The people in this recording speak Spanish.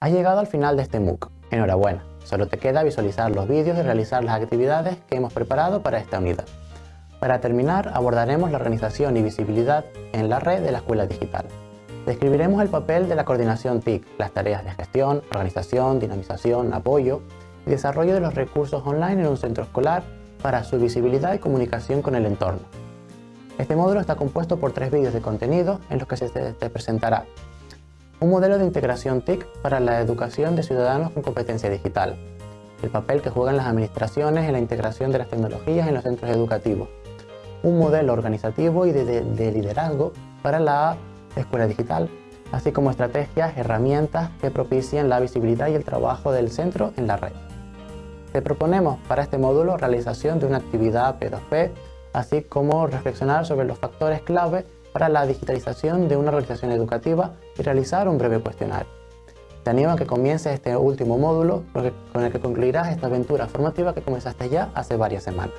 Has llegado al final de este MOOC. Enhorabuena, solo te queda visualizar los vídeos y realizar las actividades que hemos preparado para esta unidad. Para terminar, abordaremos la organización y visibilidad en la red de la Escuela Digital. Describiremos el papel de la coordinación TIC, las tareas de gestión, organización, dinamización, apoyo y desarrollo de los recursos online en un centro escolar para su visibilidad y comunicación con el entorno. Este módulo está compuesto por tres vídeos de contenido en los que se te presentará un modelo de integración TIC para la educación de ciudadanos con competencia digital. El papel que juegan las administraciones en la integración de las tecnologías en los centros educativos. Un modelo organizativo y de, liderazgo para la escuela digital, así como estrategias, herramientas que propician la visibilidad y el trabajo del centro en la red. Te proponemos para este módulo realización de una actividad P2P, así como reflexionar sobre los factores clave para la digitalización de una organización educativa y realizar un breve cuestionario. Te animo a que comiences este último módulo con el que concluirás esta aventura formativa que comenzaste ya hace varias semanas.